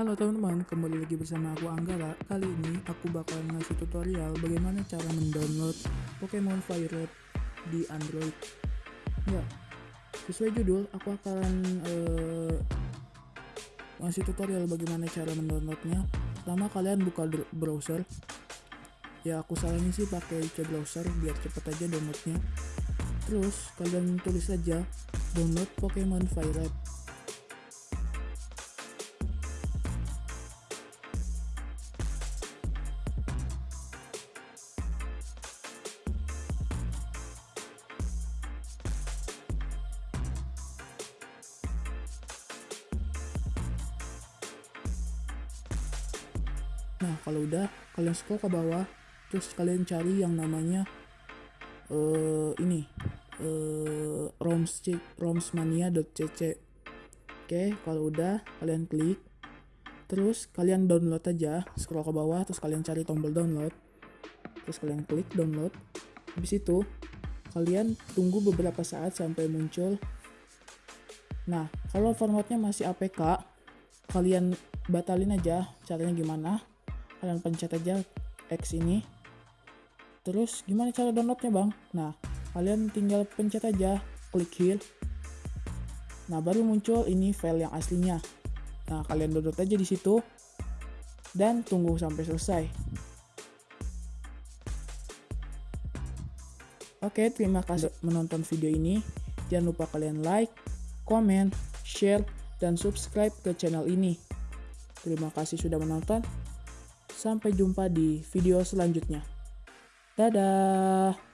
Halo teman-teman, kembali lagi bersama aku Anggara. Kali ini aku bakal ngasih tutorial bagaimana cara mendownload Pokemon Fire di Android. Ya, sesuai judul, aku akan eh, ngasih tutorial bagaimana cara mendownloadnya. Pertama kalian buka browser. Ya, aku saranin sih pakai C browser biar cepet aja downloadnya. Terus kalian tulis saja download Pokemon Fire. Nah, kalau udah kalian scroll ke bawah, terus kalian cari yang namanya eh ini eh roms romsmania.cc. Oke, kalau udah kalian klik terus kalian download aja, scroll ke bawah terus kalian cari tombol download. Terus kalian klik download. Habis itu kalian tunggu beberapa saat sampai muncul. Nah, kalau formatnya masih APK, kalian batalin aja. Caranya gimana? Kalian pencet aja X ini. Terus gimana cara downloadnya bang? Nah kalian tinggal pencet aja klik here. Nah baru muncul ini file yang aslinya. Nah kalian download aja di situ dan tunggu sampai selesai. Oke terima kasih menonton video ini. Jangan lupa kalian like comment share dan subscribe ke channel ini. Terima kasih sudah menonton Sampai jumpa di video selanjutnya. Dadah.